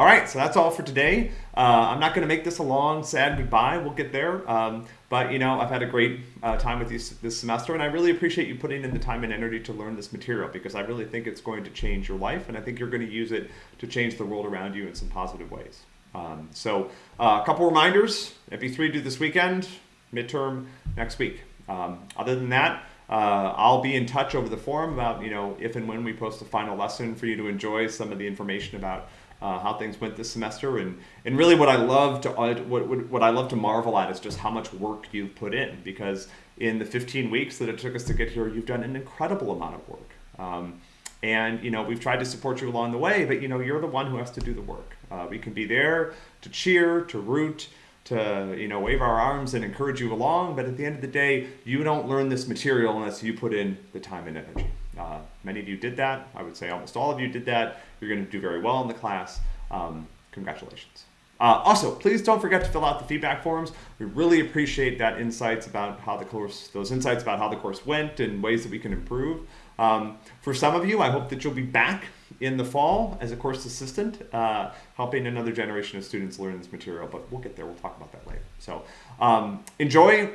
All right, so that's all for today. Uh, I'm not going to make this a long, sad goodbye. We'll get there. Um, but, you know, I've had a great uh, time with you this semester, and I really appreciate you putting in the time and energy to learn this material because I really think it's going to change your life, and I think you're going to use it to change the world around you in some positive ways. Um, so, uh, a couple reminders MP3 due this weekend, midterm next week. Um, other than that, uh, I'll be in touch over the forum about, you know, if and when we post a final lesson for you to enjoy some of the information about uh, how things went this semester, and and really what I love to uh, what, what I love to marvel at is just how much work you've put in because in the 15 weeks that it took us to get here, you've done an incredible amount of work. Um, and you know we've tried to support you along the way, but you know you're the one who has to do the work. Uh, we can be there to cheer, to root, to you know wave our arms and encourage you along, but at the end of the day, you don't learn this material unless you put in the time and energy. Uh, many of you did that. I would say almost all of you did that. You're going to do very well in the class. Um, congratulations. Uh, also, please don't forget to fill out the feedback forms. We really appreciate that insights about how the course, those insights about how the course went and ways that we can improve. Um, for some of you, I hope that you'll be back in the fall as a course assistant, uh, helping another generation of students learn this material, but we'll get there. We'll talk about that later. So um, enjoy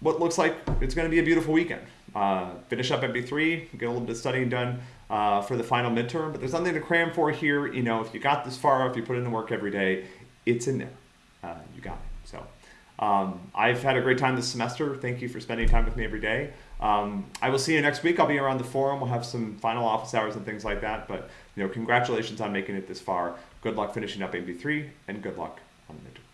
what looks like it's going to be a beautiful weekend uh, finish up MP3, get a little bit of studying done uh, for the final midterm. But there's nothing to cram for here. You know, if you got this far, if you put in the work every day, it's in there. Uh, you got it. So um, I've had a great time this semester. Thank you for spending time with me every day. Um, I will see you next week. I'll be around the forum. We'll have some final office hours and things like that. But you know, congratulations on making it this far. Good luck finishing up MP3, and good luck on the midterm.